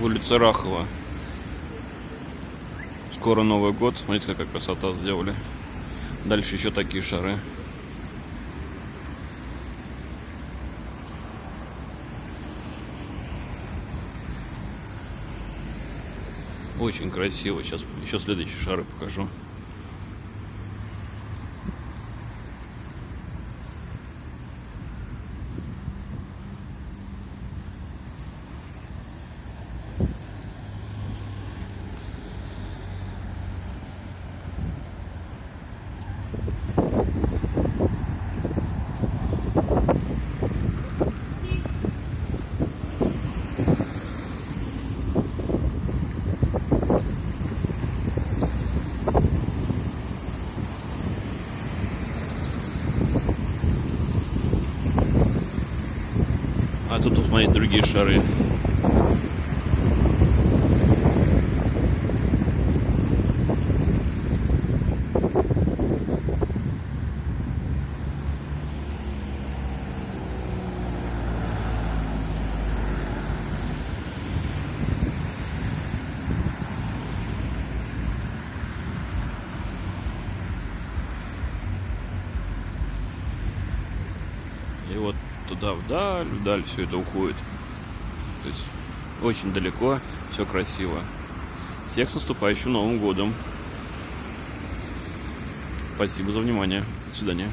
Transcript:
улица Рахова. Скоро Новый год. Смотрите, какая красота сделали. Дальше еще такие шары. Очень красиво. Сейчас еще следующие шары покажу. А тут, посмотрите, другие шары. И вот туда вдаль, вдаль все это уходит. То есть очень далеко, все красиво. Всех с наступающим Новым годом. Спасибо за внимание. До свидания.